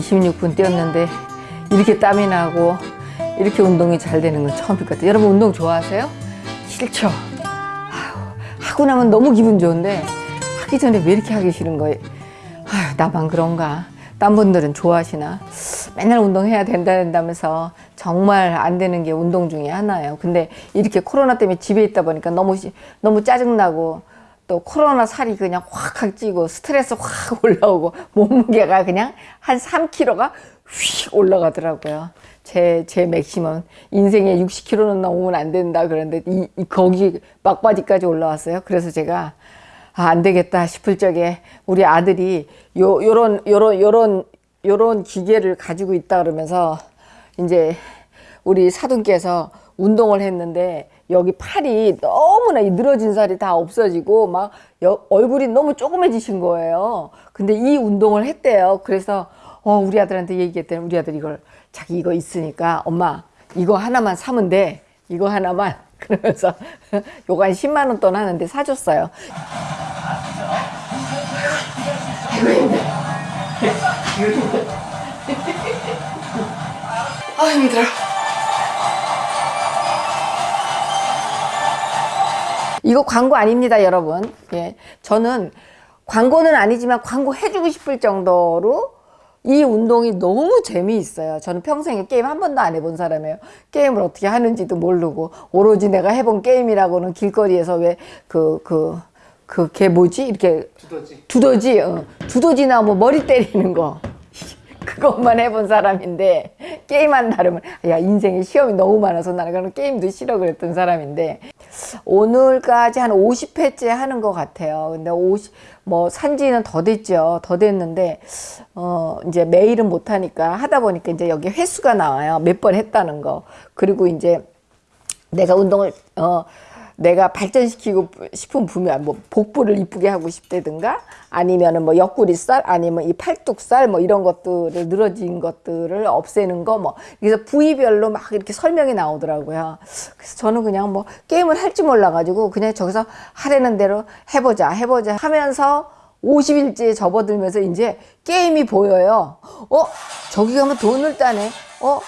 26분 뛰었는데 이렇게 땀이 나고 이렇게 운동이 잘 되는 건 처음일 것 같아요. 여러분 운동 좋아하세요? 싫죠? 아유, 하고 나면 너무 기분 좋은데 하기 전에 왜 이렇게 하기 싫은 거예요? 아유, 나만 그런가? 딴 분들은 좋아하시나? 맨날 운동해야 된다 된다면서 정말 안 되는 게 운동 중에 하나예요. 근데 이렇게 코로나 때문에 집에 있다 보니까 너무 시- 너무 짜증나고 또 코로나 살이 그냥 확확 찌고 스트레스 확 올라오고 몸무게가 그냥 한 3kg가 휙 올라가더라고요. 제, 제 맥시멈. 인생에 60kg는 넘으면 안 된다 그러는데 이, 이 거기 막바지까지 올라왔어요. 그래서 제가 아, 안 되겠다 싶을 적에 우리 아들이 요, 요런, 요런, 요런, 요런 기계를 가지고 있다 그러면서 이제 우리 사돈께서 운동을 했는데 여기 팔이 너무 나 이 늘어진 살이 다 없어지고 막 여- 얼굴이 너무 조그매지신 거예요. 근데 이 운동을 했대요. 그래서 어, 우리 아들한테 얘기했더니 우리 아들이 이걸 자기 이거 있으니까 엄마 이거 하나만 사면 돼. 이거 하나만. 그러면서 요거 한 10만 원 돈 하는데 사줬어요. 아 힘들어. 이거 광고 아닙니다, 여러분. 예. 저는 광고는 아니지만 광고 해주고 싶을 정도로 이 운동이 너무 재미있어요. 저는 평생에 게임 한 번도 안 해본 사람이에요. 게임을 어떻게 하는지도 모르고, 오로지 내가 해본 게임이라고는 길거리에서 왜 그, 그, 그, 걔 뭐지? 이렇게. 두더지. 두더지, 어. 두더지나 뭐 머리 때리는 거. 그것만 해본 사람인데 게임한 나름은 야 인생에 시험이 너무 많아서 나는 그런 게임도 싫어 그랬던 사람인데 오늘까지 한 50회째 하는 것 같아요. 근데 50, 뭐 산지는 더 됐죠. 더 됐는데 어 이제 매일은 못 하니까 하다 보니까 이제 여기 횟수가 나와요. 몇 번 했다는 거. 그리고 이제 내가 운동을 어 내가 발전시키고 싶은 분야 뭐 복부를 이쁘게 하고 싶다든가 아니면은 뭐 옆구리살 아니면 이 팔뚝살 뭐 이런 것들을 늘어진 것들을 없애는 거 뭐 그래서 부위별로 막 이렇게 설명이 나오더라고요. 그래서 저는 그냥 뭐 게임을 할 줄 몰라 가지고 그냥 저기서 하라는 대로 해보자 해보자 하면서 50일째 접어들면서 이제 게임이 보여요. 어 저기 가면 돈을 따네. 어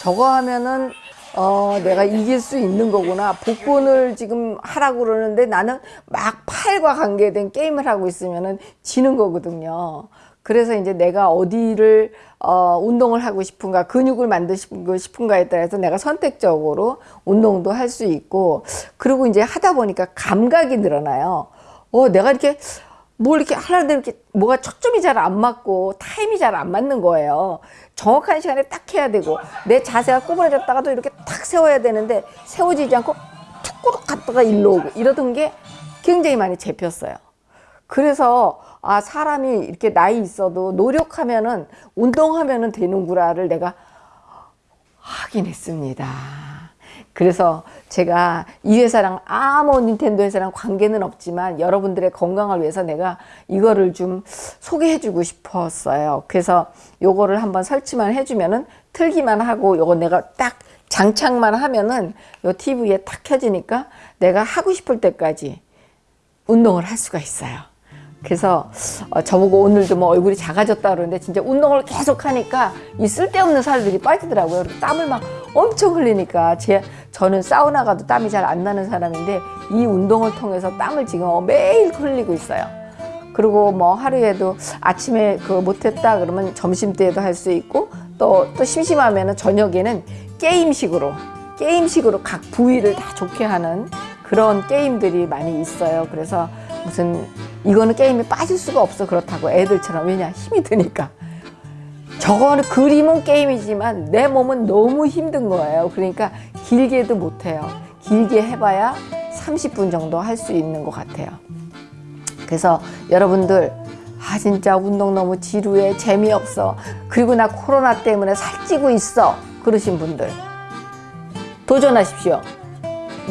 저거 하면은 어, 내가 이길 수 있는 거구나. 복권을 지금 하라고 그러는데 나는 막 팔과 관계된 게임을 하고 있으면은 지는 거거든요. 그래서 이제 내가 어디를 어, 운동을 하고 싶은가, 근육을 만들고 싶은가에 따라서 내가 선택적으로 운동도 할 수 있고, 그리고 이제 하다 보니까 감각이 늘어나요. 어, 내가 이렇게 뭘 이렇게 하려는데 이렇게 뭐가 초점이 잘 안 맞고 타임이 잘 안 맞는 거예요. 정확한 시간에 딱 해야 되고 내 자세가 꼬부라졌다가도 이렇게 탁 세워야 되는데 세워지지 않고 툭 꾸덕 갔다가 일로 오고 이러던 게 굉장히 많이 잡혔어요. 그래서 아 사람이 이렇게 나이 있어도 노력하면은 운동하면은 되는구나를 내가 하긴 했습니다. 그래서 제가 이 회사랑 아무 닌텐도 회사랑 관계는 없지만 여러분들의 건강을 위해서 내가 이거를 좀 소개해 주고 싶었어요. 그래서 요거를 한번 설치만 해주면은 틀기만 하고 요거 내가 딱 장착만 하면은 요 TV에 딱 켜지니까 내가 하고 싶을 때까지 운동을 할 수가 있어요. 그래서 어, 저보고 오늘도 뭐 얼굴이 작아졌다 그러는데 진짜 운동을 계속 하니까 이 쓸데없는 살들이 빠지더라고요. 땀을 막 엄청 흘리니까 제 저는 사우나 가도 땀이 잘 안 나는 사람인데 이 운동을 통해서 땀을 지금 매일 흘리고 있어요. 그리고 뭐 하루에도 아침에 그 못했다 그러면 점심 때에도 할 수 있고 또 또 심심하면은 저녁에는 게임식으로 게임식으로 각 부위를 다 좋게 하는 그런 게임들이 많이 있어요. 그래서 무슨 이거는 게임에 빠질 수가 없어 그렇다고 애들처럼 왜냐 힘이 드니까 저거는 그림은 게임이지만 내 몸은 너무 힘든 거예요. 그러니까 길게도 못해요. 길게 해봐야 30분 정도 할 수 있는 것 같아요. 그래서 여러분들 아 진짜 운동 너무 지루해 재미없어 그리고 나 코로나 때문에 살찌고 있어 그러신 분들 도전하십시오.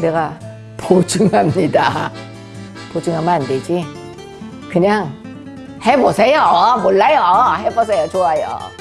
내가 보증합니다. 보증하면 안 되지. 그냥 해보세요. 몰라요. 해보세요. 좋아요.